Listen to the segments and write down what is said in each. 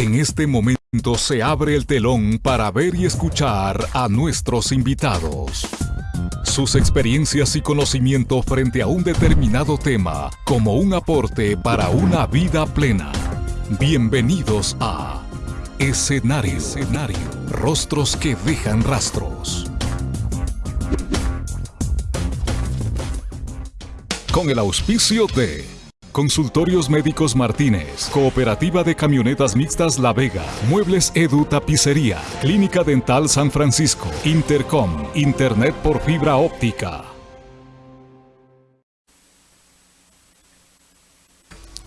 En este momento se abre el telón para ver y escuchar a nuestros invitados. Sus experiencias y conocimiento frente a un determinado tema como un aporte para una vida plena. Bienvenidos a. Escenario. Rostros que dejan rastros. Con el auspicio de Consultorios Médicos Martínez, Cooperativa de Camionetas Mixtas La Vega, Muebles Edu Tapicería, Clínica Dental San Francisco, Intercom, Internet por fibra óptica.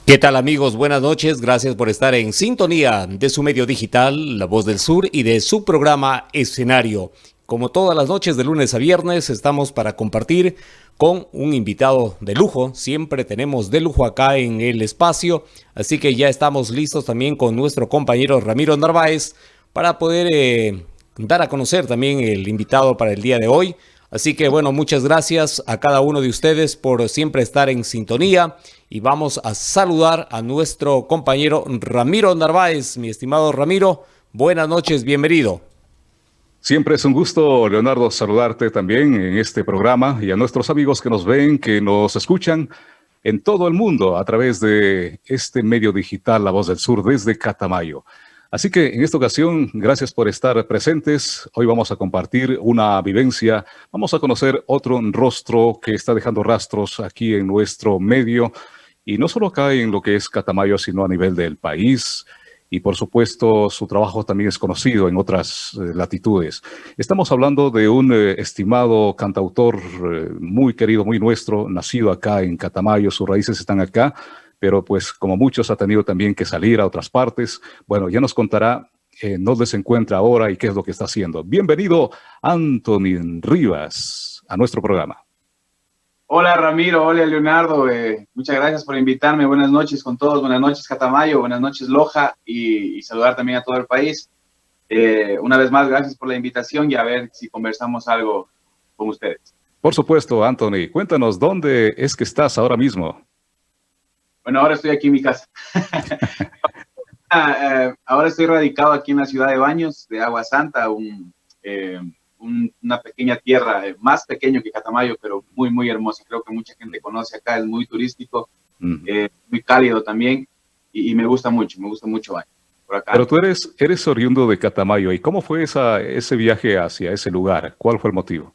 ¿Qué tal amigos? Buenas noches, gracias por estar en sintonía de su medio digital, La Voz del Sur y de su programa Escenario. Como todas las noches de lunes a viernes estamos para compartir con un invitado de lujo. Siempre tenemos de lujo acá en el espacio, así que ya estamos listos también con nuestro compañero Ramiro Narváez para poder eh, dar a conocer también el invitado para el día de hoy. Así que bueno, muchas gracias a cada uno de ustedes por siempre estar en sintonía y vamos a saludar a nuestro compañero Ramiro Narváez. Mi estimado Ramiro, buenas noches, bienvenido. Siempre es un gusto, Leonardo, saludarte también en este programa y a nuestros amigos que nos ven, que nos escuchan en todo el mundo a través de este medio digital La Voz del Sur desde Catamayo. Así que en esta ocasión, gracias por estar presentes. Hoy vamos a compartir una vivencia, vamos a conocer otro rostro que está dejando rastros aquí en nuestro medio y no solo acá en lo que es Catamayo, sino a nivel del país, y por supuesto su trabajo también es conocido en otras eh, latitudes. Estamos hablando de un eh, estimado cantautor eh, muy querido, muy nuestro, nacido acá en Catamayo, sus raíces están acá, pero pues como muchos ha tenido también que salir a otras partes. Bueno, ya nos contará dónde se encuentra ahora y qué es lo que está haciendo. Bienvenido, Anthony Rivas, a nuestro programa. Hola Ramiro, hola Leonardo, eh, muchas gracias por invitarme, buenas noches con todos, buenas noches Catamayo, buenas noches Loja y, saludar también a todo el país. Eh, una vez más, gracias por la invitación y a ver si conversamos algo con ustedes. Por supuesto, Anthony, cuéntanos, ¿dónde es que estás ahora mismo? Bueno, ahora estoy aquí en mi casa. Ah, eh, ahora estoy radicado aquí en la ciudad de Baños, de Agua Santa, un una pequeña tierra, eh, más pequeño que Catamayo, pero muy, muy hermosa. Creo que mucha gente conoce acá, es muy turístico, eh, muy cálido también, y, me gusta mucho, me gusta mucho por acá. Pero tú eres, eres oriundo de Catamayo, ¿y cómo fue esa, ese viaje hacia ese lugar? ¿Cuál fue el motivo?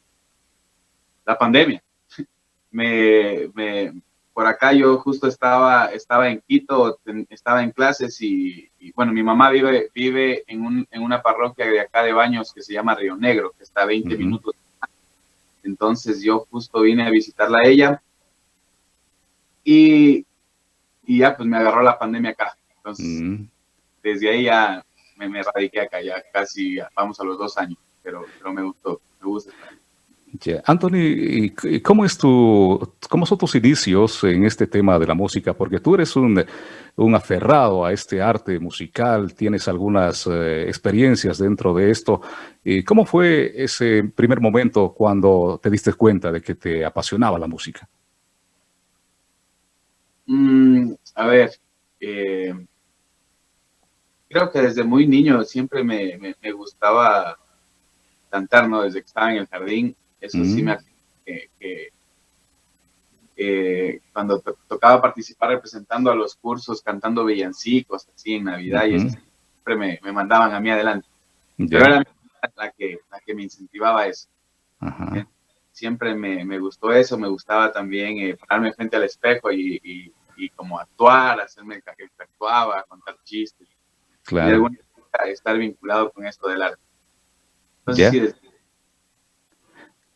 La pandemia. me, me, por acá yo justo estaba, estaba en Quito, estaba en clases y, bueno, mi mamá vive, vive en, un, en, una parroquia de acá de Baños que se llama Río Negro, que está a 20 minutos. Entonces yo justo vine a visitarla a ella y, y ya pues me agarró la pandemia acá. Entonces desde ahí ya me, me, radiqué acá, ya casi vamos a los dos años, pero, pero me gustó, me gusta estar. Anthony, ¿cómo, es tu, ¿cómo son tus inicios en este tema de la música? Porque tú eres un, un aferrado a este arte musical, tienes algunas eh, experiencias dentro de esto. ¿Y ¿Cómo fue ese primer momento cuando te diste cuenta de que te apasionaba la música? Mm, a ver, eh, creo que desde muy niño siempre me, me, gustaba cantar, ¿no? Desde que estaba en el jardín eso sí me hace que, cuando tocaba participar representando a los cursos, cantando villancicos, así en Navidad, y siempre me, me, mandaban a mí adelante. Pero era la que, la que me incentivaba eso. Siempre me, me, gustó eso, me gustaba también eh, pararme frente al espejo y, y, y, como actuar, hacerme el que actuaba, contar chistes. Claro. Y de alguna manera estar vinculado con esto del arte. Entonces, sí,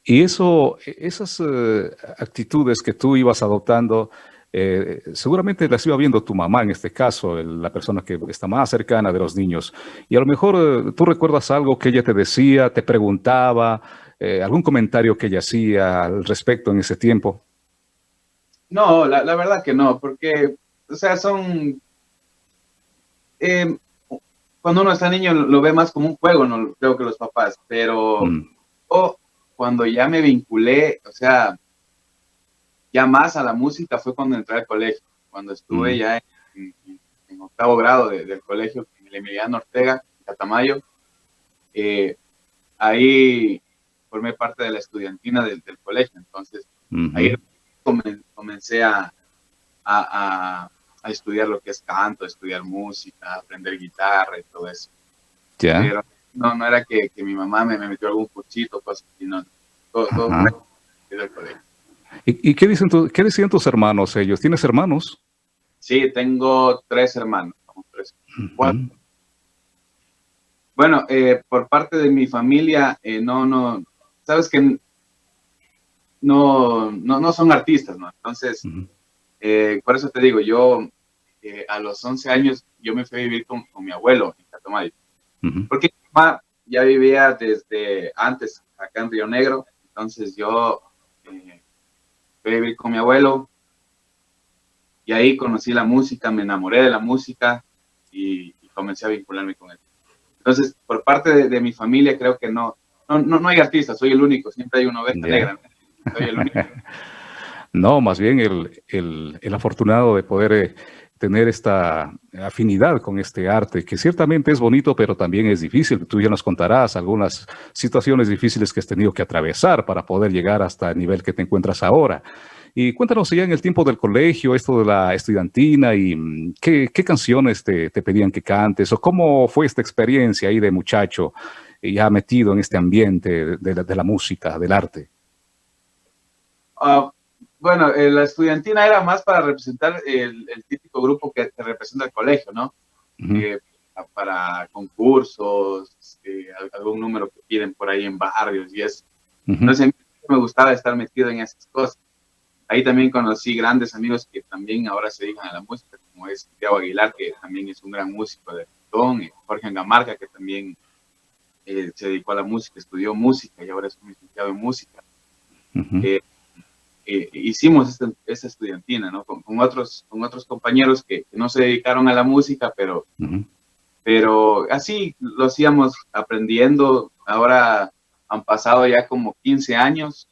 y eso, esas eh, actitudes que tú ibas adoptando, eh, seguramente las iba viendo tu mamá en este caso, la persona que está más cercana de los niños. Y a lo mejor eh, tú recuerdas algo que ella te decía, te preguntaba, algún comentario que ella hacía al respecto en ese tiempo. No, la, verdad que no, porque, o sea, son... cuando uno está niño lo ve más como un juego, no creo que los papás, pero... Mm cuando ya me vinculé, o sea, ya más a la música fue cuando entré al colegio, cuando estuve mm. ya en, octavo grado del colegio, en el Emiliano Ortega, Catamayo. Eh, ahí formé parte de la estudiantina del, colegio, entonces ahí comencé a, a, estudiar lo que es canto, estudiar música, aprender guitarra y todo eso. Ya. No, no era que, mi mamá me, metió algún cuchito, pues, sino todo, todo del colegio. ¿Y, qué, dicen qué decían tus hermanos ellos? ¿Tienes hermanos? Sí, tengo tres hermanos. Tres, Bueno, eh, por parte de mi familia, eh, no, no, sabes que no, no, no son artistas, ¿no? Entonces, eh, por eso te digo, yo a los 11 años, yo me fui a vivir con, mi abuelo en Catamayo. Porque mi mamá ya vivía desde antes acá en Río Negro, entonces yo fui a vivir con mi abuelo, y ahí conocí la música, me enamoré de la música y, comencé a vincularme con él. Entonces, por parte de, mi familia, creo que no, no, no, hay artistas, soy el único, siempre hay una oveja negra. Soy el único. no, más bien el, el, el afortunado de poder eh, tener esta afinidad con este arte, que ciertamente es bonito, pero también es difícil. Tú ya nos contarás algunas situaciones difíciles que has tenido que atravesar para poder llegar hasta el nivel que te encuentras ahora. Y cuéntanos ya en el tiempo del colegio, esto de la estudiantina y mm, qué, canciones te, pedían que cantes o cómo fue esta experiencia ahí de muchacho ya metido en este ambiente de, la, música, del arte. Ah, bueno, eh, la estudiantina era más para representar el, típico grupo que representa el colegio, ¿no? Eh, para concursos, este, algún número que piden por ahí en barrios y eso. Entonces, a mí me gustaba estar metido en esas cosas. Ahí también conocí grandes amigos que también ahora se dedican a la música, como es Santiago Aguilar, que también es un gran músico de y Jorge Angamarca, que también eh, se dedicó a la música, estudió música y ahora es un licenciado en música. Eh, hicimos esta, estudiantina, ¿no? Con, otros, con otros compañeros que, no se dedicaron a la música, pero, pero así lo hacíamos aprendiendo. Ahora han pasado ya como 15 años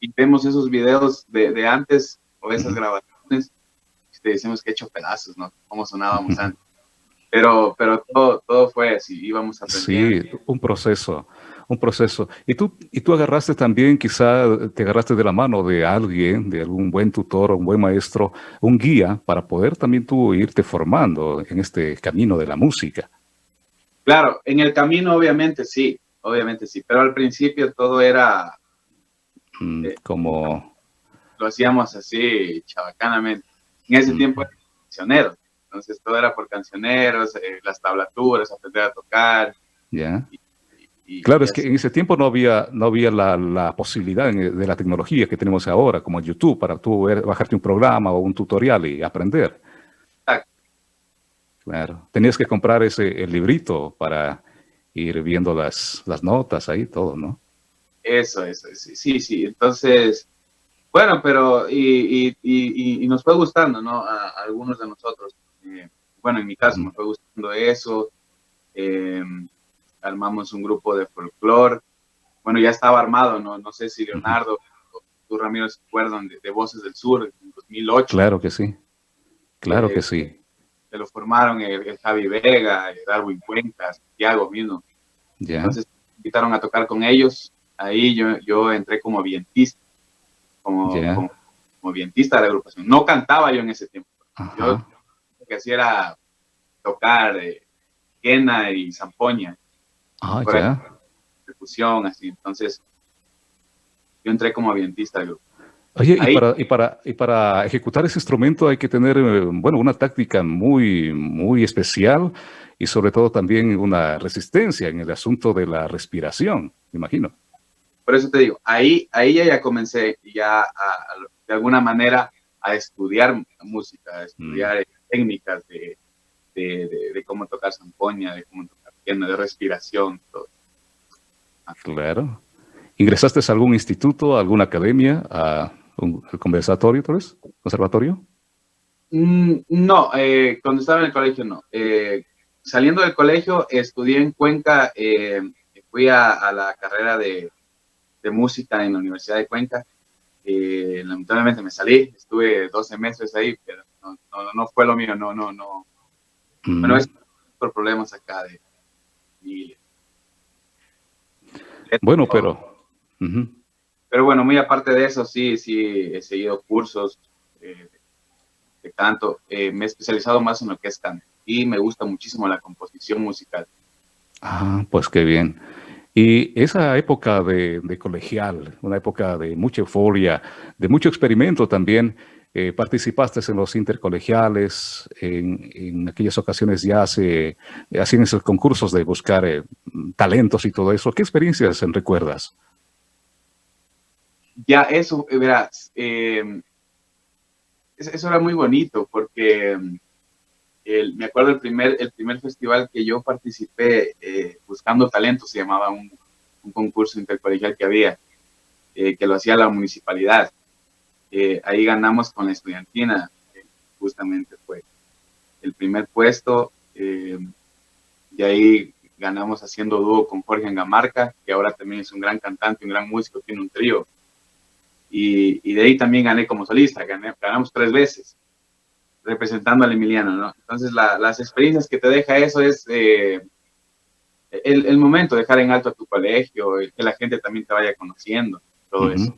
y vemos esos videos de, de antes o esas grabaciones, y te decimos que he hecho pedazos, ¿no? Cómo sonábamos antes. Pero, pero todo, todo fue así, íbamos aprendiendo. Sí, un proceso, un proceso. Y tú, y tú agarraste también, quizá te agarraste de la mano de alguien, de algún buen tutor o un buen maestro, un guía para poder también tú irte formando en este camino de la música. Claro, en el camino obviamente sí, obviamente sí, pero al principio todo era Mm, como... Lo hacíamos así, chabacanamente. En ese mm. tiempo era cancionero, entonces todo era por cancioneros, eh, las tablaturas, aprender a tocar. Ya. Claro, es que en ese tiempo no había, no había la, la, posibilidad de la tecnología que tenemos ahora, como YouTube, para tú bajarte un programa o un tutorial y aprender. Exacto. Claro, tenías que comprar ese el librito para ir viendo las, las notas ahí, todo, ¿no? Eso, eso, sí, sí. Entonces, bueno, pero y, y, y, nos fue gustando, ¿no? A, algunos de nosotros. Eh, bueno, en mi caso me fue gustando eso. Em, armamos un grupo de folclore. Bueno, ya estaba armado, ¿no? No sé si Leonardo o tú, Ramiro, se acuerdan de, Voces del Sur en 2008. Claro que sí. Claro que eh, sí. Se lo formaron el, Javi Vega, el Darwin Cuenca, Santiago mismo. Entonces, invitaron a tocar con ellos ahí yo, yo entré como vientista, como, como, vientista de la agrupación. No cantaba yo en ese tiempo. Yo lo que hacía era tocar eh, quena y zampoña. Ah, ya. Percusión, así. Entonces, yo entré como vientista del grupo. Oye, y para, y, para, y para ejecutar ese instrumento hay que tener, eh, bueno, una táctica muy, muy especial y sobre todo también una resistencia en el asunto de la respiración, me imagino. Por eso te digo, ahí, ahí ya, comencé ya de alguna manera a estudiar música, a estudiar mm. técnicas de, de, cómo tocar zampoña, de cómo de respiración, todo. Claro. ¿Ingresaste a algún instituto, a alguna academia, a un conversatorio, tal vez? ¿Conservatorio? Mm, no, eh, cuando estaba en el colegio no. Eh, saliendo del colegio estudié en Cuenca, eh, fui a, la carrera de de música en la Universidad de Cuenca. Lamentablemente me salí, estuve 12 meses ahí, pero no, no, fue lo mío, no, no, no. Mm. Bueno, es por problemas acá de familia. Bueno, pero... Pero bueno, muy aparte de eso, sí, sí, he seguido cursos eh, de canto. Eh, me he especializado más en lo que es canto y me gusta muchísimo la composición musical. Ah, pues qué bien. Y esa época de, colegial, una época de mucha euforia, de mucho experimento también, eh, participaste en los intercolegiales, en, aquellas ocasiones ya se hacían esos concursos de buscar eh, talentos y todo eso. ¿Qué experiencias recuerdas? Ya, eso, eh, verás, eso era muy bonito porque me acuerdo el primer, el primer festival que yo participé eh, buscando talento, se llamaba un, concurso intercolegial que había, eh, que lo hacía la municipalidad. Eh, ahí ganamos con la estudiantina, justamente fue el primer puesto, y ahí ganamos haciendo dúo con Jorge Angamarca, que ahora también es un gran cantante, un gran músico, tiene un trío. Y, de ahí también gané como solista, ganamos tres veces representando al Emiliano, ¿no? Entonces, las experiencias que te deja eso es eh, el, momento de dejar en alto a tu colegio, que la gente también te vaya conociendo, todo eso.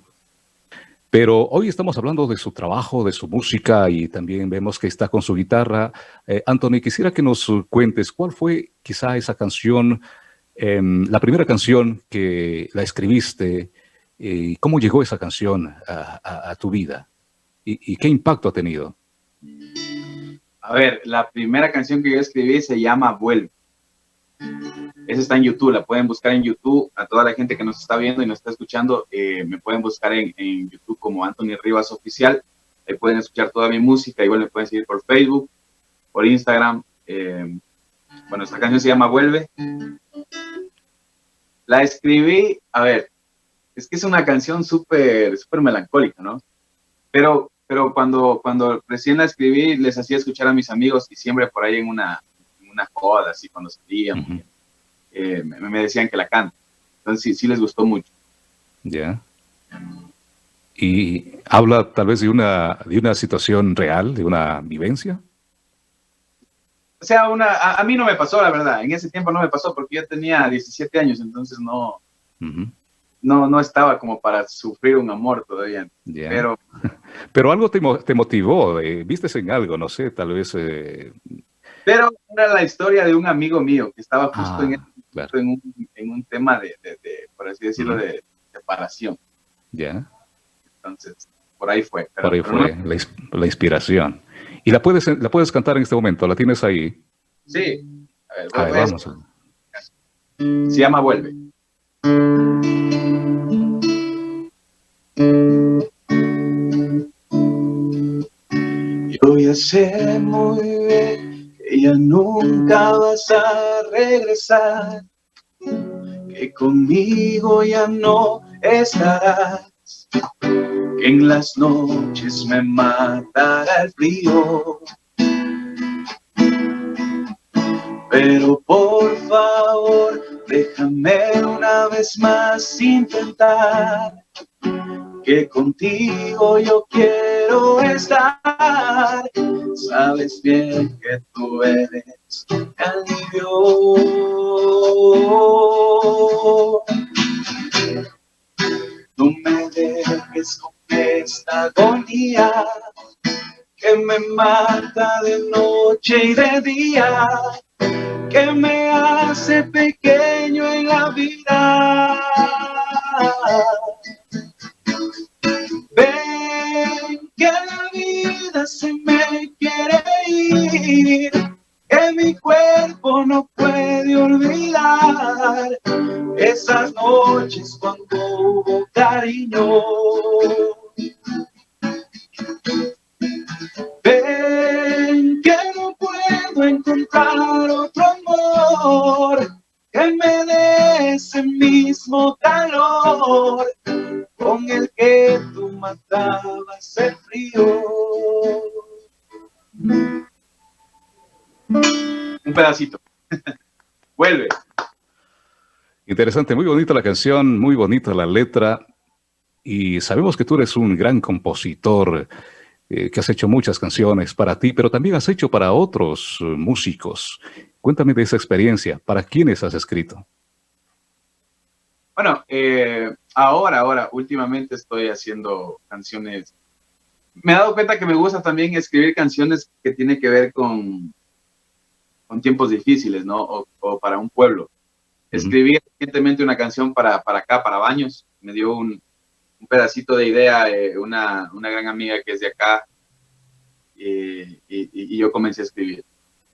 Pero hoy estamos hablando de su trabajo, de su música y también vemos que está con su guitarra. Eh, Anthony, quisiera que nos cuentes cuál fue quizá esa canción, em, la primera canción que la escribiste, y cómo llegó esa canción a, tu vida y qué impacto ha tenido. A ver, la primera canción que yo escribí se llama Vuelve. Esa está en YouTube, la pueden buscar en YouTube. A toda la gente que nos está viendo y nos está escuchando, eh, me pueden buscar en, YouTube como Anthony Rivas Oficial. Ahí pueden escuchar toda mi música. Igual me pueden seguir por Facebook, por Instagram. Eh, bueno, esta canción se llama Vuelve. La escribí, a ver, es que es una canción súper, súper melancólica, ¿no? Pero pero cuando, cuando recién la escribí, les hacía escuchar a mis amigos y siempre por ahí en una, una joda, así cuando salían, eh, me, decían que la canto. Entonces sí, sí les gustó mucho. Ya. ¿Y habla tal vez de una, de una situación real, de una vivencia? O sea, una, a, mí no me pasó, la verdad. En ese tiempo no me pasó porque yo tenía 17 años, entonces no, no, no estaba como para sufrir un amor todavía. Pero, pero algo te, te motivó, eh, vistes en algo, no sé, tal vez... Eh, pero era la historia de un amigo mío que estaba justo, ah, en, un, en, un, tema de, de, por así decirlo, de separación. Ya. Entonces, por ahí fue. por ahí fue la, inspiración. ¿Y la puedes, la puedes cantar en este momento? ¿La tienes ahí? Sí. A ver, vamos. Se llama Vuelve. Yo ya sé muy bien ya nunca vas a regresar, que conmigo ya no estarás, que en las noches me matará el frío. Pero por favor, déjame una vez más intentar que contigo yo quiero estar. Sabes bien que tú eres alivio. No me dejes con esta agonía que me mata de noche y de día, que me hace pequeño en la vida. Que la vida se me quiere ir, que mi cuerpo no puede olvidar esas noches cuando hubo cariño. Ven que no puedo encontrar otro amor que me dé ese mismo calor con el que tú matabas el frío. Un pedacito. Vuelve. Interesante, muy bonita la canción, muy bonita la letra. Y sabemos que tú eres un gran compositor, eh, que has hecho muchas canciones para ti, pero también has hecho para otros músicos. Cuéntame de esa experiencia. ¿Para quiénes has escrito? Bueno, eh, ahora, ahora, últimamente estoy haciendo canciones. Me he dado cuenta que me gusta también escribir canciones que tienen que ver con, con tiempos difíciles, ¿no? O, para un pueblo. Escribí recientemente una canción para, para acá, para Baños. Me dio un, un pedacito de idea eh, una, una, gran amiga que es de acá y, y, yo comencé a escribir.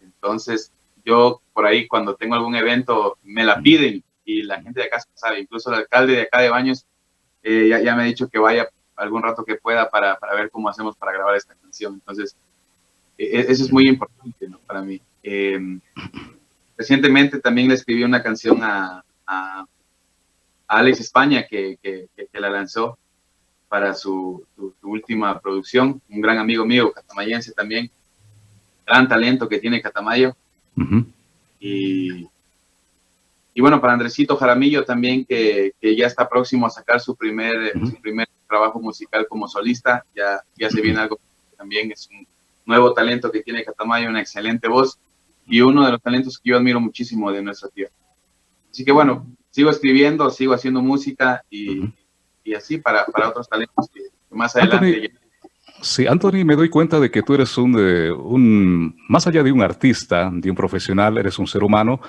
Entonces, yo por ahí cuando tengo algún evento me la piden y la gente de acá sabe, incluso el alcalde de acá de Baños eh, ya, ya, me ha dicho que vaya algún rato que pueda para, para ver cómo hacemos para grabar esta canción. Entonces, e, e, eso es muy importante ¿no? para mí. Em, recientemente también le escribí una canción a, a, Alex España que, que, que, la lanzó para su, última producción, un gran amigo mío, catamayense también, gran talento que tiene Catamayo. y, y bueno, para Andresito Jaramillo también, que, que, ya está próximo a sacar su primer, su primer trabajo musical como solista, ya, ya se viene algo también, es un nuevo talento que tiene Catamayo, una excelente voz y uno de los talentos que yo admiro muchísimo de nuestra tierra. Así que bueno, sigo escribiendo, sigo haciendo música y, y así para, para, otros talentos que, más adelante... Sí, Anthony, me doy cuenta de que tú eres un, un, más allá de un artista, de un profesional, eres un ser humano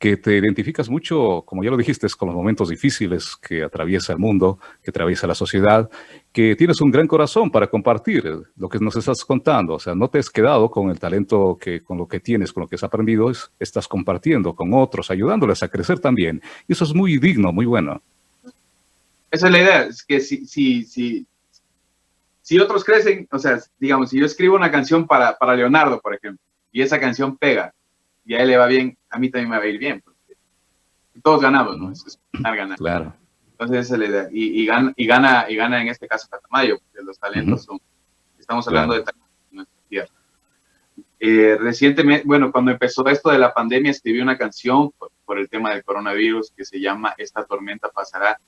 que te identificas mucho, como ya lo dijiste, con los momentos difíciles que atraviesa el mundo, que atraviesa la sociedad, que tienes un gran corazón para compartir lo que nos estás contando. O sea, no te has quedado con el talento que, con lo que tienes, con lo que has aprendido, estás compartiendo con otros, ayudándoles a crecer también. Y eso es muy digno, muy bueno. Esa es la idea, es que si, si, si, si otros crecen, o sea, digamos, si yo escribo una canción para, para Leonardo, por ejemplo, y esa canción pega, y a él le va bien, a mí también me va a ir bien. Porque todos ganamos, ¿no? Es, ganar, ganar. Claro. Entonces esa es la idea. Y, y, gana, y, gana, y gana en este caso Catamayo, porque los talentos son, estamos hablando de talentos en nuestra tierra. Eh, recientemente, bueno, cuando empezó esto de la pandemia, escribí una canción por, el tema del coronavirus que se llama Esta tormenta pasará.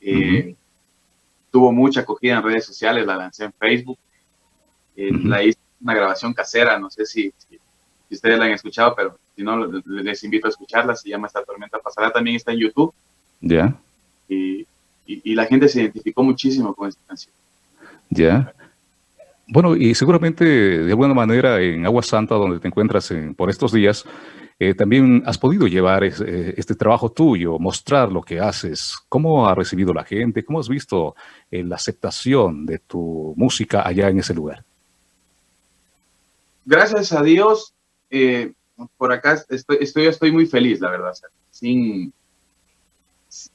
Eh, tuvo mucha acogida en redes sociales, la lancé en Facebook. Eh, la hice una grabación casera, no sé si, si, ustedes la han escuchado, pero si no, les invito a escucharla, se llama Esta Tormenta Pasará, también está en YouTube. Ya. Y, y, la gente se identificó muchísimo con esta canción. Ya. Bueno, y seguramente de alguna manera en Agua Santa, donde te encuentras por estos días, eh, también has podido llevar eh, este trabajo tuyo, mostrar lo que haces. ¿Cómo ha recibido la gente? ¿Cómo has visto eh, la aceptación de tu música allá en ese lugar? Gracias a Dios, por acá estoy, estoy, estoy muy feliz, la verdad, sin,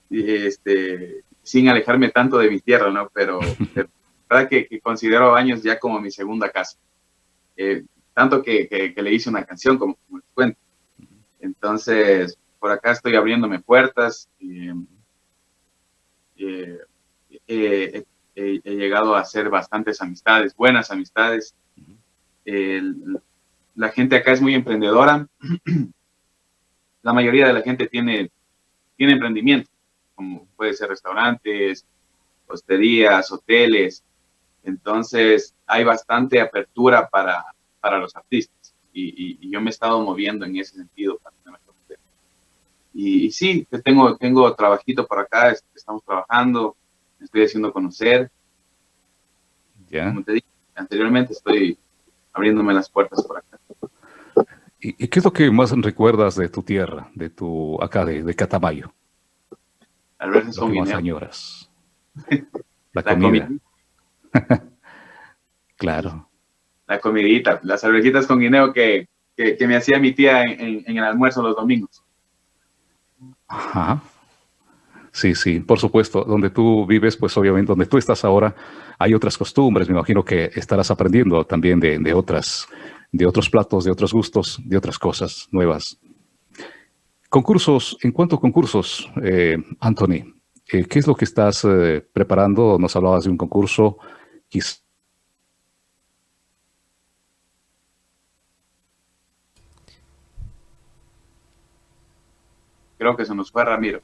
este, sin alejarme tanto de mi tierra, ¿no? Pero la verdad que, considero a Baños ya como mi segunda casa. Eh, tanto que, le hice una canción, como, les cuento. Entonces, por acá estoy abriéndome puertas. Y, eh, he llegado a hacer bastantes amistades, buenas amistades. El, la gente acá es muy emprendedora. La mayoría de la gente tiene, tiene emprendimiento, como puede ser restaurantes, hosterías, hoteles. Entonces, hay bastante apertura para, para los artistas. Y, yo me he estado moviendo en ese sentido. y, y, sí, tengo, tengo trabajito por acá, estamos trabajando, me estoy haciendo conocer. Ya. Como te dije anteriormente, estoy abriéndome las puertas por acá. ¿Y, qué es lo que más recuerdas de tu tierra, de tu, acá, de, de Catamayo? Tal vez lo que más añoras. La, comida. claro. La comidita, las cervecitas con guineo que, que, me hacía mi tía en, en, el almuerzo los domingos. Ajá. Sí, sí, por supuesto. Donde tú vives, pues obviamente donde tú estás ahora, hay otras costumbres. Me imagino que estarás aprendiendo también de, de otras de otros platos, de otros gustos, de otras cosas nuevas. Concursos, en cuanto a concursos, eh, Anthony, eh, ¿qué es lo que estás eh, preparando? Nos hablabas de un concurso. Creo que se nos fue Ramiro.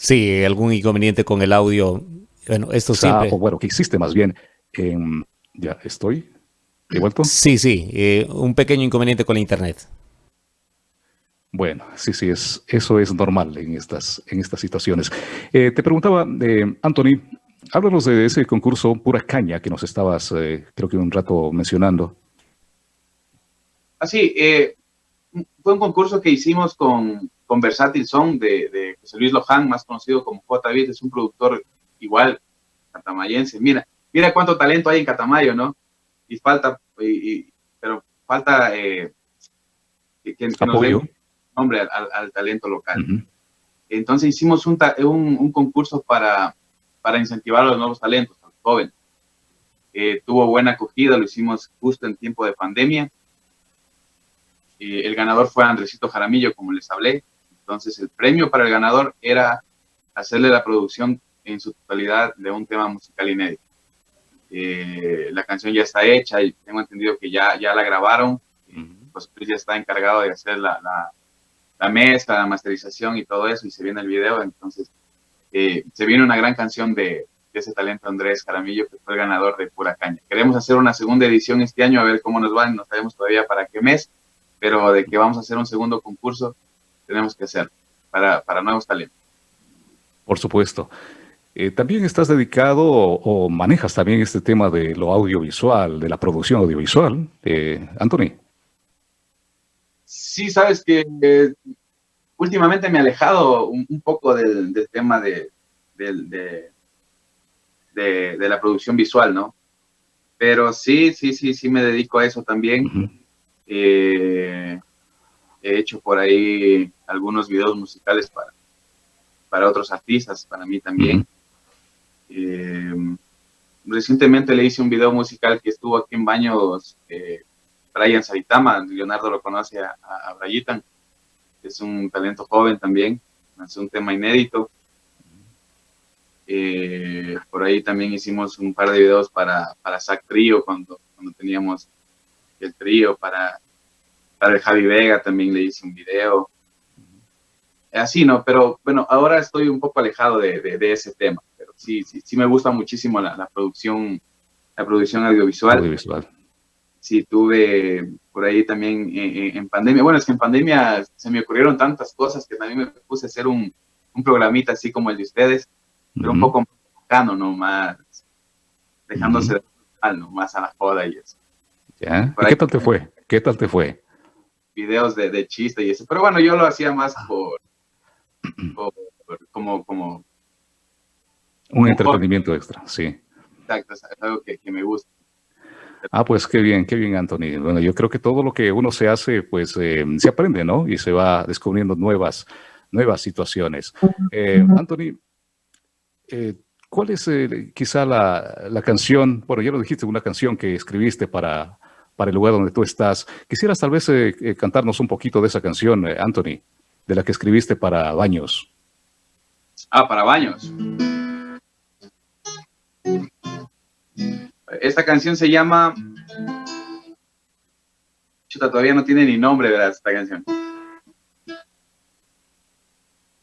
Sí, algún inconveniente con el audio. Bueno, esto siempre... bueno, que existe más bien. ya estoy. ¿De vuelto? Sí, sí, eh, un pequeño inconveniente con la internet. Bueno, sí, sí, es, eso es normal en estas, en estas situaciones. Eh, te preguntaba, eh, Anthony, háblanos de ese concurso Pura Caña que nos estabas, eh, creo que un rato mencionando. Así, ah, fue un concurso que hicimos con, con Versátil Song de, de, José Luis Loján, más conocido como J. es un productor igual, catamayense. Mira, mira cuánto talento hay en Catamayo, ¿no? Y falta, pero falta eh, que, que nos dé nombre al, talento local. Entonces hicimos un, un, concurso para, para incentivar a los nuevos talentos, a los jóvenes. Eh, tuvo buena acogida, lo hicimos justo en tiempo de pandemia. Eh, el ganador fue Andresito Jaramillo, como les hablé. Entonces el premio para el ganador era hacerle la producción en su totalidad de un tema musical inédito. Eh, la canción ya está hecha y tengo entendido que ya, ya la grabaron. Pues ya está encargado de hacer la, la, la, mezcla, la masterización y todo eso y se viene el video. Entonces eh, se viene una gran canción de, de, ese talento Andrés Jaramillo que fue el ganador de Pura Caña. Queremos hacer una segunda edición este año a ver cómo nos va. No sabemos todavía para qué mes, pero de que vamos a hacer un segundo concurso tenemos que hacer para, para nuevos talentos. Por supuesto. Eh, también estás dedicado o, manejas también este tema de lo audiovisual, de la producción audiovisual, eh, Anthony. Sí, sabes que eh, últimamente me he alejado un, poco del, tema de, de, la producción visual, ¿no? Pero sí, sí, sí, sí me dedico a eso también. he hecho por ahí algunos videos musicales para, para otros artistas, para mí también. Eh, recientemente le hice un video musical que estuvo aquí en Baños, eh, Brian Saitama, Leonardo lo conoce a, a, Brayitan, es un talento joven también, es un tema inédito. Eh, por ahí también hicimos un par de videos para, para Zack Trío, cuando, cuando teníamos el trío, para, para el Javi Vega también le hice un video. Así, ¿no? Pero bueno, ahora estoy un poco alejado de, de ese tema sí, sí, sí me gusta muchísimo la, producción, la producción audiovisual. Audiovisual. Sí, tuve por ahí también en, pandemia. Bueno, es que en pandemia se me ocurrieron tantas cosas que también me puse a hacer un, un programita así como el de ustedes, pero un poco más ¿no? Más dejándose de mal, ¿no? Más a la joda y eso. ¿Ya? ¿Qué tal te fue? ¿Qué tal te fue? Videos de, de chiste y eso. Pero bueno, yo lo hacía más por, por como, como un entretenimiento extra, sí. Exacto, es algo que, me gusta. Ah, pues qué bien, qué bien, Anthony. Bueno, yo creo que todo lo que uno se hace, pues eh, se aprende, ¿no? Y se va descubriendo nuevas, nuevas situaciones. Eh, Anthony, eh, ¿cuál es quizá la, la, canción, bueno, ya lo dijiste, una canción que escribiste para, para el lugar donde tú estás. Quisieras tal vez cantarnos un poquito de esa canción, Anthony, de la que escribiste para Baños. Ah, para Baños. Esta canción se llama... Chuta, todavía no tiene ni nombre, ¿verdad? Esta canción.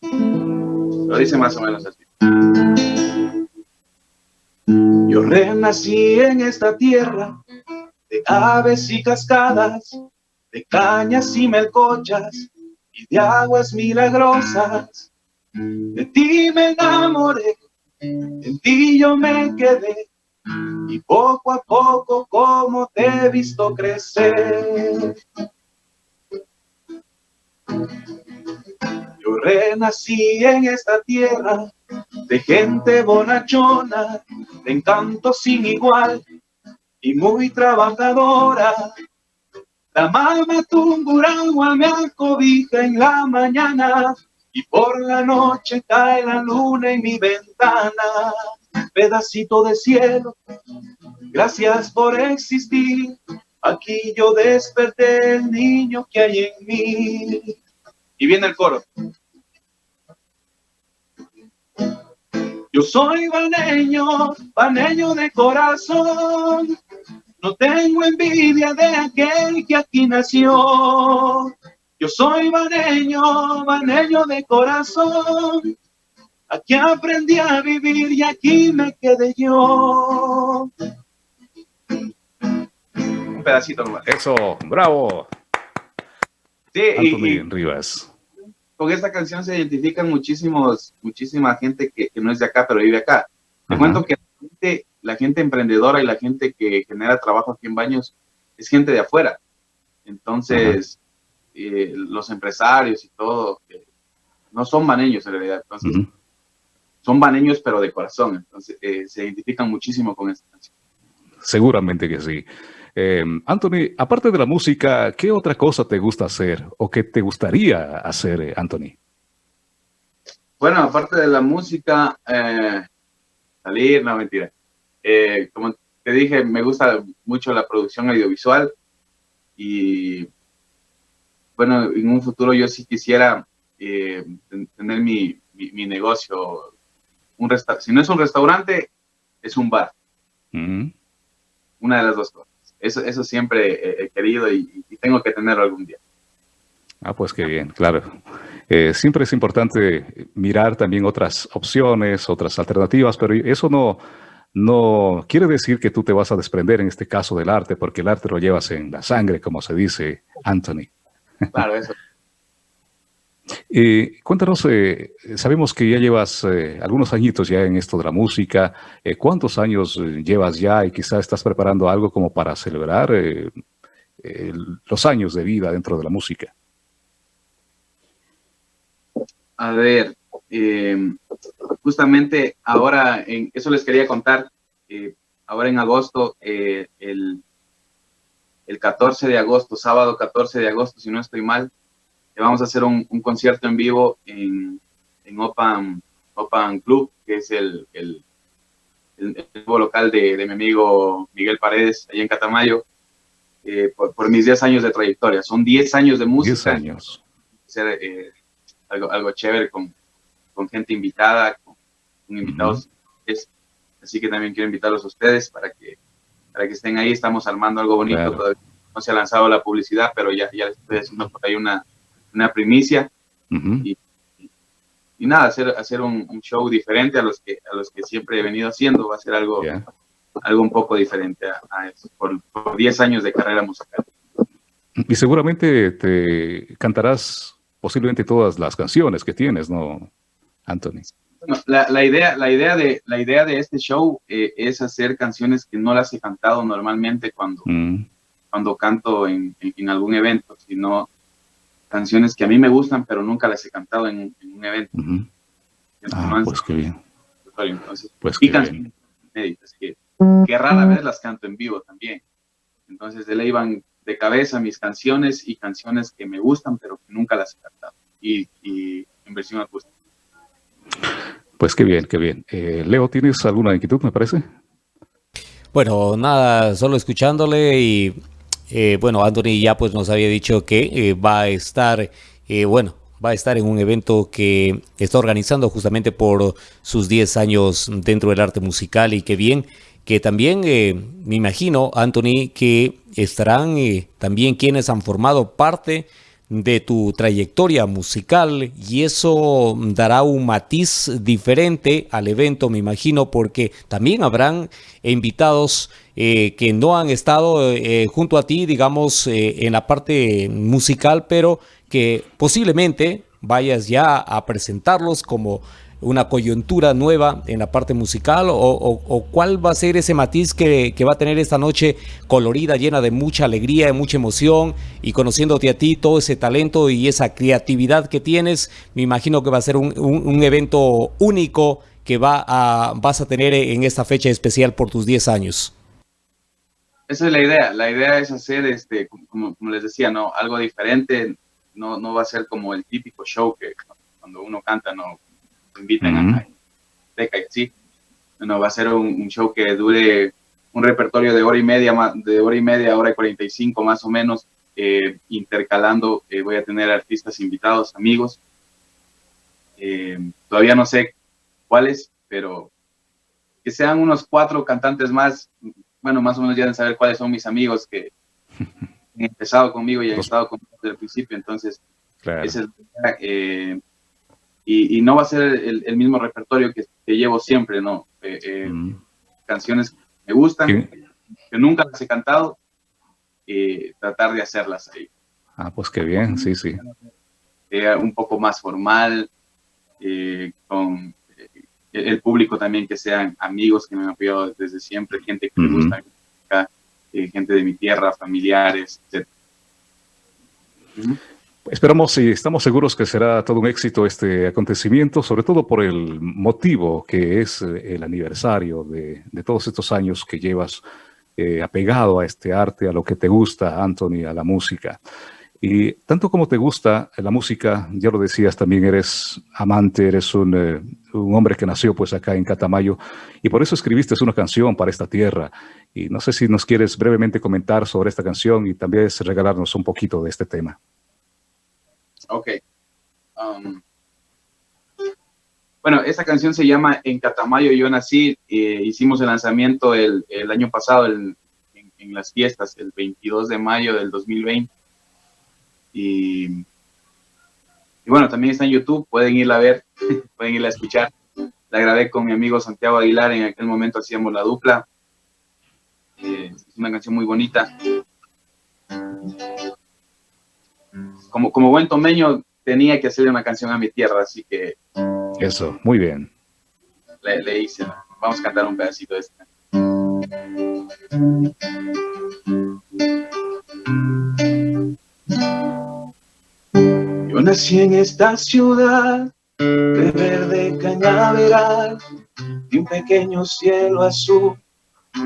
Lo dice más o menos así. Yo renací en esta tierra de aves y cascadas, de cañas y melcochas y de aguas milagrosas. De ti me enamoré, en ti yo me quedé y poco a poco como te he visto crecer. Yo renací en esta tierra de gente bonachona, de encanto sin igual y muy trabajadora. La mama tumburagua me acobija en la mañana y por la noche cae la luna en mi ventana pedacito de cielo, gracias por existir. Aquí yo desperté el niño que hay en mí. Y viene el coro. Yo soy baneño, baneño de corazón. No tengo envidia de aquel que aquí nació. Yo soy baneño, baneño de corazón. Aquí aprendí a vivir y aquí me quedé yo. Un pedacito nomás. Eso, bravo. Sí, Anthony Rivas. Con esta canción se identifican muchísimos, muchísima gente que, no es de acá, pero vive acá. Te cuento que la gente, emprendedora y la gente que genera trabajo aquí en Baños es gente de afuera. Entonces, eh, los empresarios y todo, eh, no son baneños en realidad. Entonces, son baneños, pero de corazón. Entonces, eh, se identifican muchísimo con esta canción. Seguramente que sí. Em, Anthony, aparte de la música, ¿qué otra cosa te gusta hacer o qué te gustaría hacer, eh, Anthony? Bueno, aparte de la música, eh, salir, no, mentira. Eh, como te dije, me gusta mucho la producción audiovisual y bueno, en un futuro yo sí quisiera tener mi, negocio. Un si no es un restaurante, es un bar. Una de las dos cosas. Eso, eso siempre he querido y, tengo que tenerlo algún día. Ah, pues qué bien, claro. Eh, siempre es importante mirar también otras opciones, otras alternativas, pero eso no, no quiere decir que tú te vas a desprender en este caso del arte, porque el arte lo llevas en la sangre, como se dice, Anthony. Claro, eso. Eh, cuéntanos, eh, sabemos que ya llevas eh, algunos añitos ya en esto de la música. ¿Cuántos años llevas ya y quizás estás preparando algo como para celebrar los años de vida dentro de la música? A ver, justamente ahora, en, eso les quería contar, ahora en agosto, el, el 14 de agosto, sábado 14 de agosto, si no estoy mal, vamos a hacer un, concierto en vivo en, en Opan, Opan Club, que es el, el, nuevo local de, mi amigo Miguel Paredes, allá en Catamayo, eh, por, mis 10 años de trayectoria. Son 10 años de música. 10 años. Ser eh, algo, algo chévere con, con gente invitada, con, invitados. así que también quiero invitarlos a ustedes para que, para que estén ahí. Estamos armando algo bonito. no se ha lanzado la publicidad, pero ya, ya les estoy haciendo por ahí una, una primicia. y, nada, hacer, hacer un, show diferente a los, que, a los que siempre he venido haciendo. Va a ser algo, algo un poco diferente a, eso, por, 10 años de carrera musical. Y seguramente te cantarás posiblemente todas las canciones que tienes, ¿no, Anthony? la, idea, la, idea de, la idea de este show eh, es hacer canciones que no las he cantado normalmente cuando, mm. cuando canto en, en, algún evento, sino canciones que a mí me gustan, pero nunca las he cantado en, un evento. Ah, pues qué bien. Entonces, pues y canciones inéditas que, que, rara vez las canto en vivo también. Entonces, de ley van de cabeza mis canciones y canciones que me gustan, pero que nunca las he cantado. Y, y en versión acústica. Pues qué bien, qué bien. Eh, Leo, ¿tienes alguna inquietud, me parece? Bueno, nada, solo escuchándole y eh, bueno, Anthony ya pues nos había dicho que eh, va a estar, eh, bueno, va a estar en un evento que está organizando justamente por sus 10 años dentro del arte musical y que bien, que también me imagino, Anthony, que estarán también quienes han formado parte de tu trayectoria musical y eso dará un matiz diferente al evento, me imagino, porque también habrán invitados eh, que no han estado eh, junto a ti, digamos, eh, en la parte musical, pero que posiblemente vayas ya a presentarlos como una coyuntura nueva en la parte musical o, cuál va a ser ese matiz que, va a tener esta noche colorida, llena de mucha alegría, de mucha emoción y conociéndote a ti, todo ese talento y esa creatividad que tienes, me imagino que va a ser un, evento único que va a, vas a tener en esta fecha especial por tus 10 años. Esa es la idea, la idea es hacer, este, como, les decía, no algo diferente, no, no va a ser como el típico show que cuando uno canta, no invitan a Teca y así. Bueno, va a ser un, show que dure un repertorio de hora y media, de hora y media, hora y 45 más o menos, eh, intercalando, eh, voy a tener artistas invitados, amigos. Eh, todavía no sé cuáles, pero que sean unos cuatro cantantes más, bueno, más o menos ya deben saber cuáles son mis amigos que han empezado conmigo y han estado conmigo desde el principio, entonces, esa es, y, no va a ser el, mismo repertorio que, llevo siempre, ¿no? Eh, eh, mm. Canciones que me gustan, que nunca las he cantado, y tratar de hacerlas ahí. Ah, pues qué bien, sí, sí. un poco más formal, eh, con eh, el público también que sean amigos que me han apoyado desde siempre, gente que me gusta, eh, gente de mi tierra, familiares, etc. Esperamos y estamos seguros que será todo un éxito este acontecimiento, sobre todo por el motivo que es el aniversario de, todos estos años que llevas apegado a este arte, a lo que te gusta, Anthony, a la música. Y tanto como te gusta la música, ya lo decías, también eres amante, eres un, eh, un, hombre que nació pues acá en Catamayo y por eso escribiste una canción para esta tierra. Y no sé si nos quieres brevemente comentar sobre esta canción y también regalarnos un poquito de este tema. Ok. Um, bueno, esta canción se llama En Catamayo yo nací. Eh, hicimos el lanzamiento el, el año pasado en, las fiestas, el 22 de mayo del 2020 y, bueno, también está en YouTube, pueden irla a ver, pueden irla a escuchar. La grabé con mi amigo Santiago Aguilar, en aquel momento hacíamos la dupla. Eh, es una canción muy bonita. Como, como buen tomeño tenía que hacer una canción a mi tierra, así que... Eso, muy bien. Le, le hice, vamos a cantar un pedacito de esta. Yo nací en esta ciudad de verde cañaveral, de un pequeño cielo azul,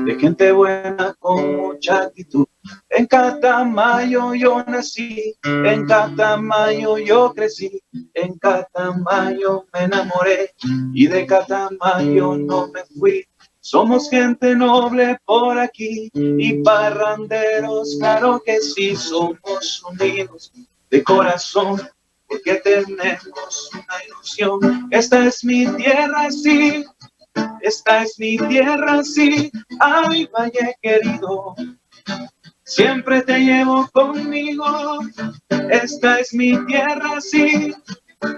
de gente buena con mucha actitud. En Catamayo yo nací, en Catamayo yo crecí, en Catamayo me enamoré y de Catamayo no me fui. Somos gente noble por aquí y parranderos, claro que sí, somos unidos de corazón porque tenemos una ilusión. Esta es mi tierra, sí, esta es mi tierra, sí, ay, valle querido, siempre te llevo conmigo. Esta es mi tierra, sí,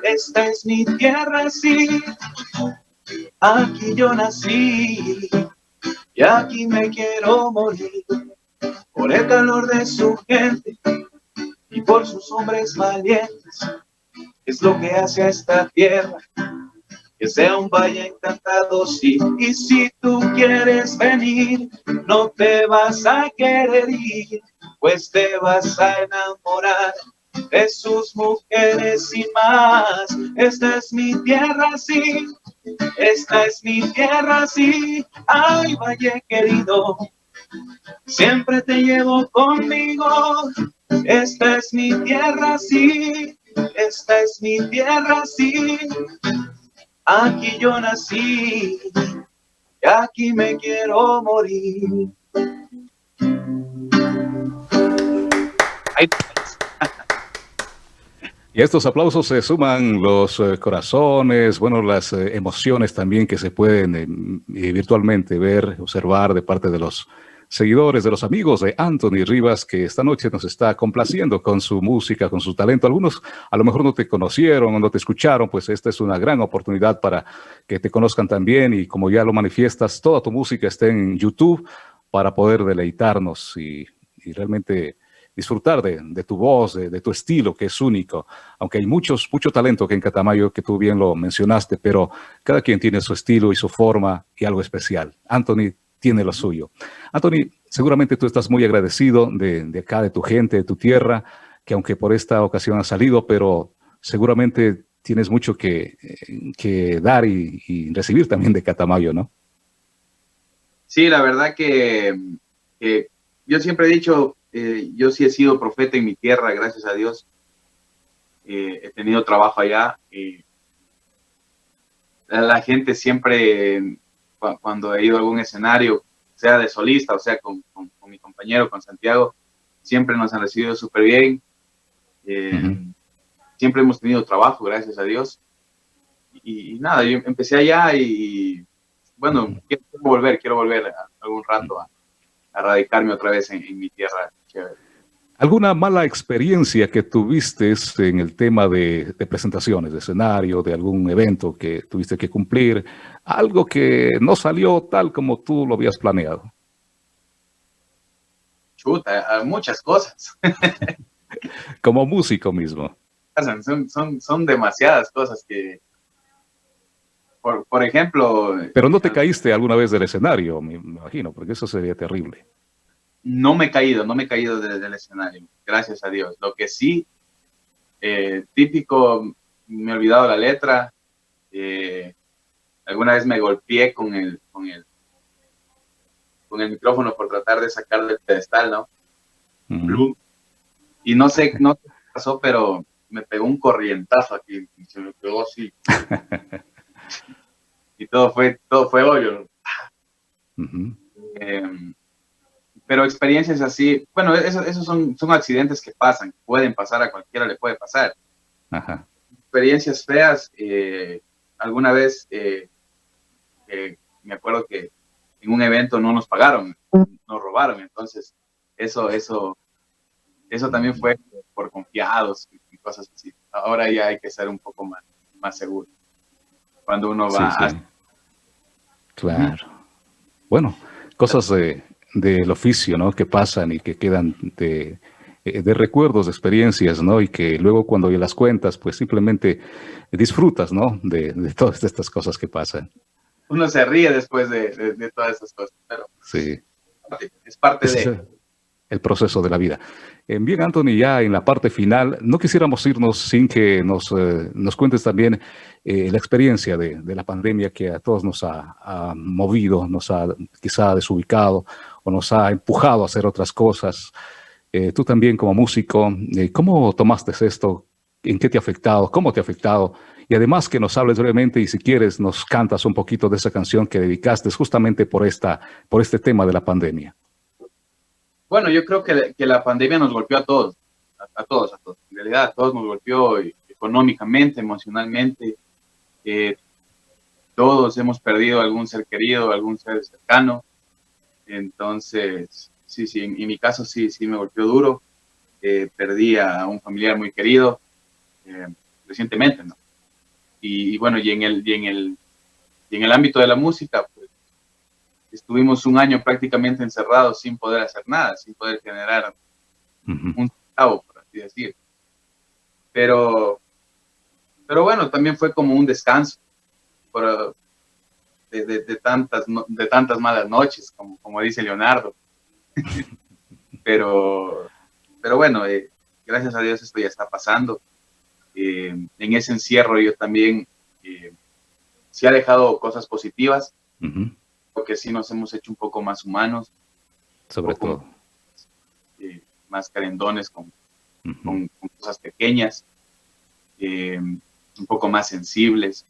esta es mi tierra, sí, aquí yo nací y aquí me quiero morir por el calor de su gente y por sus hombres valientes. Es lo que hace a esta tierra, que sea un valle encantado, sí. Y si tú quieres venir, no te vas a querer ir, pues te vas a enamorar de sus mujeres y más. Esta es mi tierra, sí. Esta es mi tierra, sí. Ay, valle querido, siempre te llevo conmigo esta es mi tierra, sí, esta es mi tierra, sí. Aquí yo nací y aquí me quiero morir. Y a estos aplausos se suman los eh, corazones, bueno, las eh, emociones también que se pueden eh, virtualmente ver, observar de parte de los seguidores, de los amigos de Anthony Rivas, que esta noche nos está complaciendo con su música, con su talento. Algunos a lo mejor no te conocieron o no te escucharon, pues esta es una gran oportunidad para que te conozcan también y como ya lo manifiestas, toda tu música está en YouTube para poder deleitarnos y, realmente disfrutar de, tu voz, de, tu estilo, que es único. Aunque hay muchos, mucho talento que en Catamayo, que tú bien lo mencionaste, pero cada quien tiene su estilo y su forma y algo especial. Anthony tiene lo suyo. Anthony, seguramente tú estás muy agradecido de, acá, de tu gente, de tu tierra, que aunque por esta ocasión ha salido, pero seguramente tienes mucho que, dar y, recibir también de Catamayo, ¿no? Sí, la verdad que, yo siempre he dicho, eh, yo sí he sido profeta en mi tierra, gracias a Dios. Eh, he tenido trabajo allá. y la gente siempre cuando he ido a algún escenario, sea de solista o sea con, mi compañero, con Santiago, siempre nos han recibido súper bien. Eh, siempre hemos tenido trabajo, gracias a Dios. Y, nada, yo empecé allá y, bueno, quiero volver, quiero volver algún rato a, radicarme otra vez en, en mi tierra. Chévere. ¿Alguna mala experiencia que tuviste en el tema de, presentaciones, de escenario, de algún evento que tuviste que cumplir? Algo que no salió tal como tú lo habías planeado. Chuta, muchas cosas. Como músico mismo. Son, son, son demasiadas cosas que, por, por, ejemplo... Pero no te caíste alguna vez del escenario, me imagino, porque eso sería terrible. No me he caído, no me he caído del escenario, gracias a Dios. Lo que sí, eh, típico, me he olvidado la letra, eh, alguna vez me golpeé con el, con el, con el micrófono por tratar de sacar del pedestal, ¿no? Y no sé, no qué pasó, pero me pegó un corrientazo aquí, y se me pegó así. y todo fue, todo fue hoyo. Em, pero experiencias así, bueno, esos, son, son accidentes que pasan, pueden pasar a cualquiera, le puede pasar. Experiencias feas, eh, alguna vez eh, me acuerdo que en un evento no nos pagaron, nos robaron, entonces eso, eso, eso también fue por confiados y cosas así. Ahora ya hay que ser un poco más, más seguro cuando uno va Claro. Bueno, cosas de, del oficio, ¿no? Que pasan y que quedan de, de recuerdos, de experiencias, ¿no? Y que luego cuando las cuentas, pues simplemente disfrutas, ¿no? De, de todas estas cosas que pasan uno se ríe después de, todas esas cosas, pero sí. es parte de... El proceso de la vida. Eh, bien, Anthony, ya en la parte final, no quisiéramos irnos sin que nos, eh, nos cuentes también eh, la experiencia de, la pandemia que a todos nos ha, movido, nos ha quizá desubicado o nos ha empujado a hacer otras cosas. tú también como músico, ¿cómo tomaste esto? ¿En qué te ha afectado? ¿Cómo te ha afectado? Y además que nos hables brevemente y si quieres nos cantas un poquito de esa canción que dedicaste justamente por, esta, por este tema de la pandemia. Bueno, yo creo que, que la pandemia nos golpeó a todos, a, todos, a todos. En realidad a todos nos golpeó económicamente, emocionalmente. Eh, todos hemos perdido algún ser querido, algún ser cercano. Entonces, sí, sí, en, mi caso sí, sí me golpeó duro. Eh, perdí a un familiar muy querido eh, recientemente, ¿no? Y, bueno, y en, el, y, en el, y en el ámbito de la música, pues estuvimos un año prácticamente encerrados sin poder hacer nada, sin poder generar un centavo, por así decir. Pero, pero bueno, también fue como un descanso por, de, de, tantas, de tantas malas noches, como, como dice Leonardo. pero, pero bueno, eh, gracias a Dios esto ya está pasando. Eh, en ese encierro yo también eh, sí ha dejado cosas positivas, porque sí nos hemos hecho un poco más humanos. Sobre todo. Eh, más carendones con, con, cosas pequeñas, un poco más sensibles.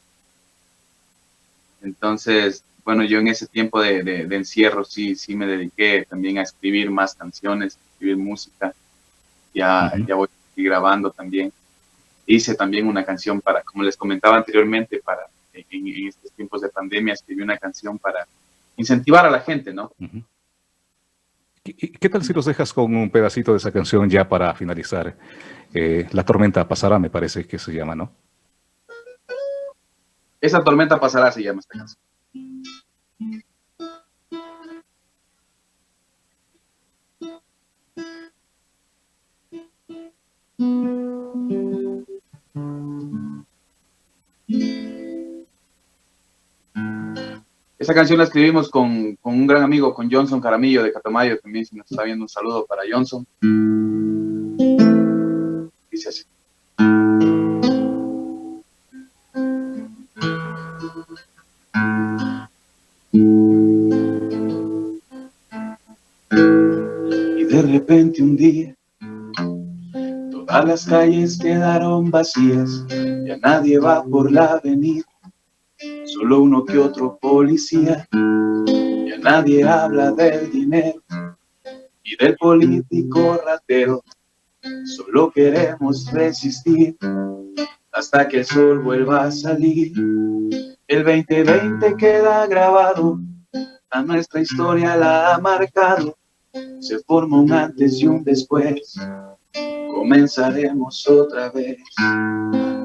Entonces, bueno, yo en ese tiempo de, encierro sí, sí me dediqué también a escribir más canciones, escribir música. Ya, ya voy grabando también hice también una canción para, como les comentaba anteriormente, para en, estos tiempos de pandemia escribí una canción para incentivar a la gente, ¿no? ¿Qué, tal si nos dejas con un pedacito de esa canción ya para finalizar? Eh, la tormenta pasará, me parece que se llama, ¿no? Esa tormenta pasará se llama esta canción. Esa canción la escribimos con, un gran amigo, con Johnson Caramillo de Catamayo, también si nos está viendo un saludo para Johnson. Dice así. Y de repente un día todas las calles quedaron vacías, ya nadie va por la avenida solo uno que otro policía. Ya nadie habla del dinero y del político ratero. Solo queremos resistir hasta que el sol vuelva a salir. El 2020 queda grabado, a nuestra historia la ha marcado. Se forma un antes y un después, comenzaremos otra vez.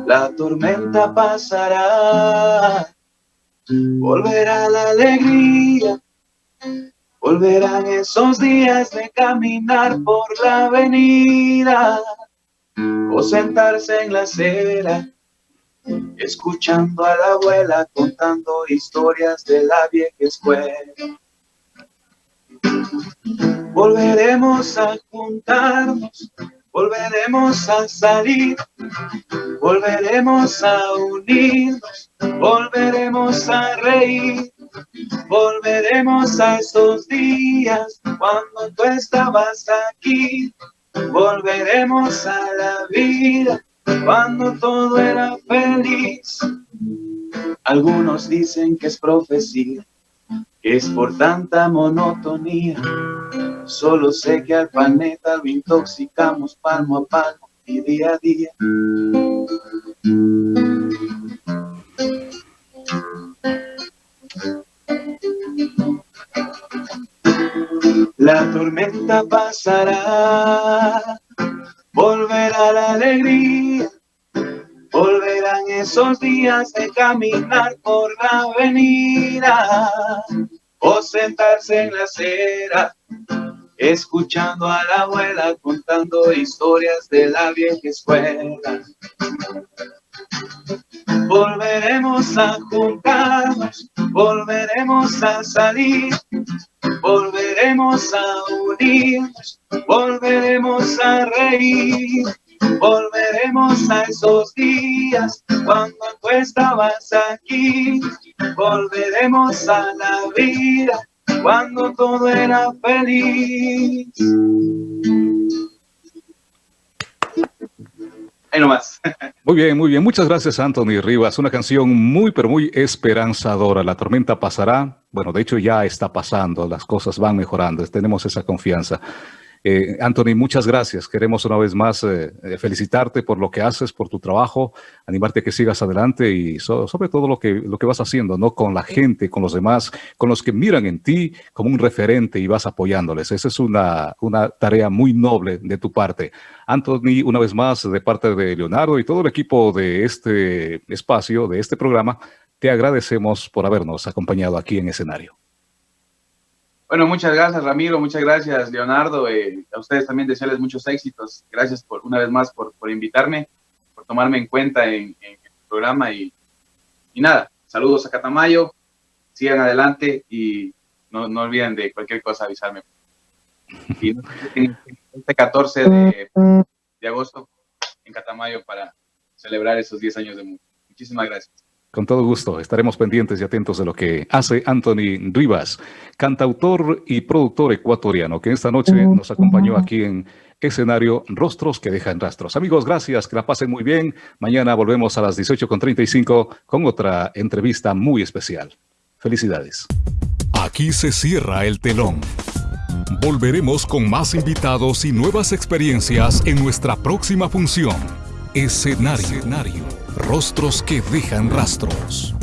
La tormenta pasará, volverá la alegría, volverán esos días de caminar por la avenida. o sentarse en la acera, escuchando a la abuela contando historias de la vieja escuela. Volveremos a juntarnos, volveremos a salir, volveremos a unirnos, volveremos a reír, volveremos a esos días cuando tú estabas aquí, volveremos a la vida cuando todo era feliz. Algunos dicen que es profecía, que es por tanta monotonía. Solo sé que al planeta lo intoxicamos palmo a palmo y día a día. La tormenta pasará, volverá la alegría, volverán esos días de caminar por la avenida o sentarse en la acera, escuchando a la abuela contando historias de la vieja escuela. Volveremos a juntarnos, volveremos a salir, volveremos a unirnos, volveremos a reír, volveremos a esos días cuando tú estabas aquí, volveremos a la vida cuando todo era feliz. Ahí nomás. Muy bien, muy bien. Muchas gracias, Anthony Rivas. Una canción muy, pero muy esperanzadora. La tormenta pasará. Bueno, de hecho ya está pasando. Las cosas van mejorando. Tenemos esa confianza. Eh, Anthony, muchas gracias. Queremos una vez más eh, eh, felicitarte por lo que haces, por tu trabajo, animarte a que sigas adelante y sobre todo lo que, lo que vas haciendo, ¿no? Con la gente, con los demás, con los que miran en ti como un referente y vas apoyándoles. Esa es una, una tarea muy noble de tu parte. Anthony, una vez más, de parte de Leonardo y todo el equipo de este espacio, de este programa, te agradecemos por habernos acompañado aquí en escenario. Bueno, muchas gracias Ramiro, muchas gracias Leonardo, eh, a ustedes también desearles muchos éxitos, gracias por una vez más por, invitarme, por tomarme en cuenta en, el programa y, y, nada, saludos a Catamayo, sigan adelante y no, no olviden de cualquier cosa avisarme. Y este 14 de, de agosto en Catamayo para celebrar esos 10 años de música. Muchísimas gracias. Con todo gusto, estaremos pendientes y atentos de lo que hace Anthony Rivas, cantautor y productor ecuatoriano, que esta noche nos acompañó aquí en escenario Rostros que dejan rastros. Amigos, gracias, que la pasen muy bien. Mañana volvemos a las 18.35 con otra entrevista muy especial. Felicidades. Aquí se cierra el telón. Volveremos con más invitados y nuevas experiencias en nuestra próxima función. Escenario. Escenario. Rostros que dejan rastros.